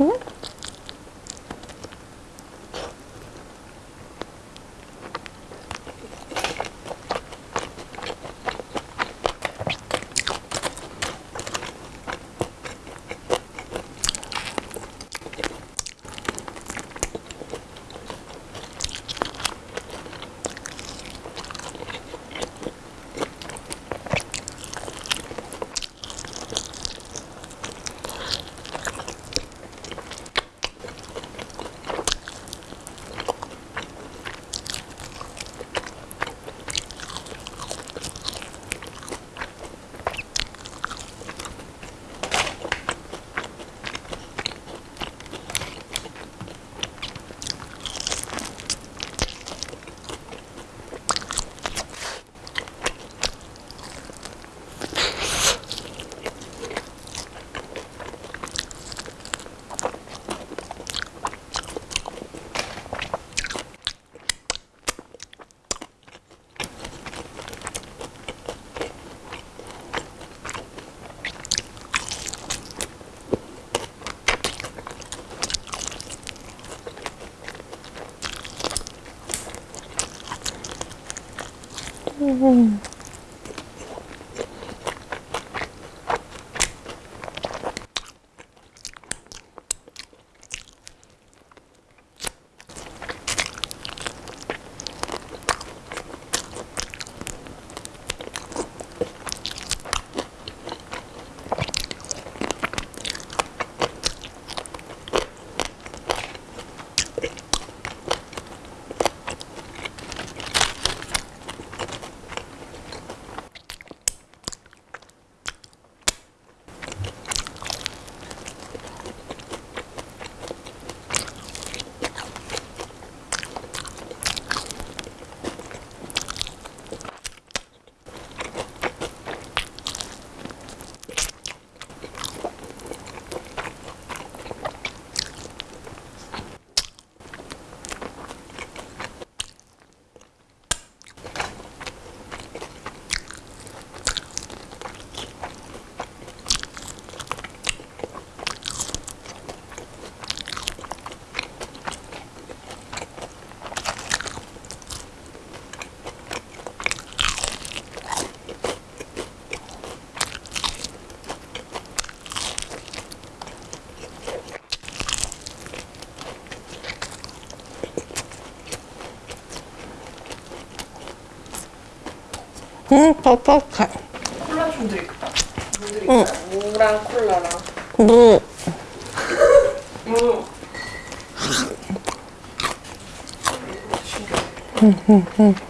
응? 오. 응, 퍽퍽해. 콜라 좀 드릴까? 뭐 드릴까? 응. 무랑 콜라랑. 무. 무. 응, 응, 응.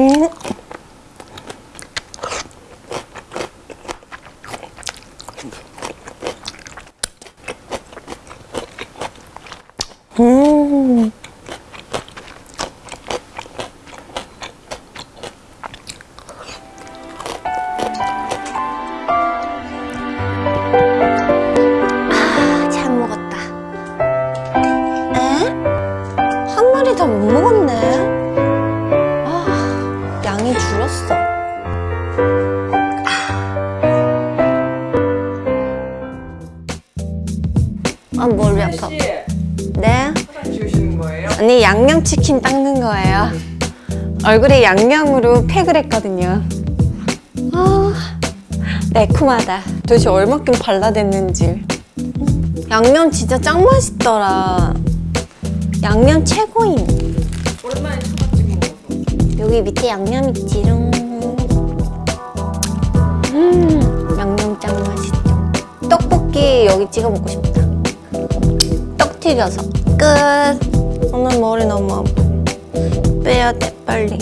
음. 음. 양이 줄었어. 아, 머리 아파. 씨 네? 언니 양념치킨 닦는 거예요. 얼굴에 양념으로 팩을 했거든요. 아, 매콤하다. 도대체 얼마큼 발라댔는지. 양념 진짜 짱 맛있더라. 양념 최고임. 오랜만에 여기 밑에 양념 있지롱. 음, 양념 짱 맛있죠. 떡볶이 여기 찍어 먹고 싶다. 떡 튀겨서 끝. 오늘 머리 너무 아파. 빼야 돼 빨리.